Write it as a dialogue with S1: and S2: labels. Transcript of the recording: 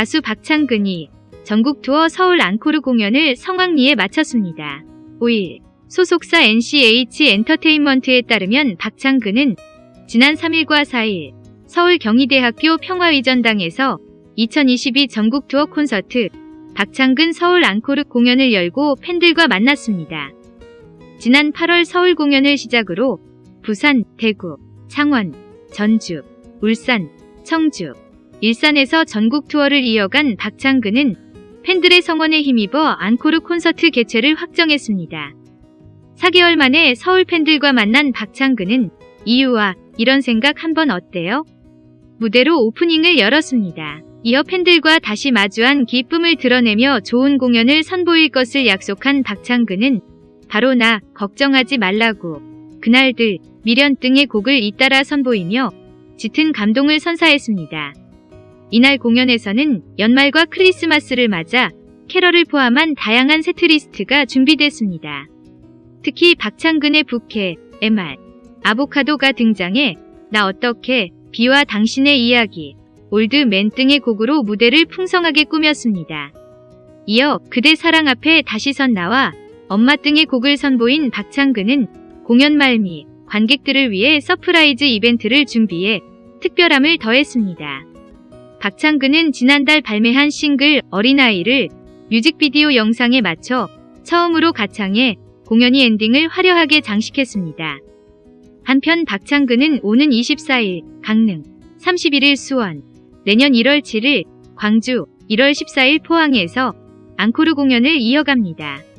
S1: 가수 박창근이 전국 투어 서울 앙코르 공연을 성황리에 마쳤습니다. 5일 소속사 NCH 엔터테인먼트에 따르면 박창근은 지난 3일과 4일 서울 경희대학교 평화위전당에서 2022 전국 투어 콘서트 박창근 서울 앙코르 공연을 열고 팬들과 만났습니다. 지난 8월 서울 공연을 시작으로 부산, 대구, 창원, 전주, 울산, 청주, 일산에서 전국 투어를 이어간 박창근은 팬들의 성원에 힘입어 앙코르 콘서트 개최를 확정했습니다. 4개월 만에 서울 팬들과 만난 박창근은 이유와 이런 생각 한번 어때요? 무대로 오프닝을 열었습니다. 이어 팬들과 다시 마주한 기쁨을 드러내며 좋은 공연을 선보일 것을 약속한 박창근은 바로 나 걱정하지 말라고 그날들 미련 등의 곡을 잇따라 선보이며 짙은 감동을 선사했습니다. 이날 공연에서는 연말과 크리스마스를 맞아 캐럴을 포함한 다양한 setlist가 준비됐습니다. 특히 박창근의 부캐, Mr. 아보카도가 등장해 나 어떻게, 비와 당신의 이야기, Old Man 등의 곡으로 무대를 풍성하게 꾸몄습니다. 이어 그대 사랑 앞에 다시 선 나와 엄마 등의 곡을 선보인 박창근은 공연 말미 관객들을 위해 surprise 이벤트를 준비해 특별함을 더했습니다. 박창근은 지난달 발매한 싱글 어린아이를 뮤직비디오 영상에 맞춰 처음으로 가창해 공연의 엔딩을 화려하게 장식했습니다. 한편 박창근은 오는 24일 강릉, 31일 수원, 내년 1월 7일 광주, 1월 14일 포항에서 앙코르 공연을 이어갑니다.